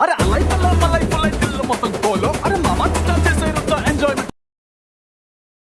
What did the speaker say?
আরে আল্লাহ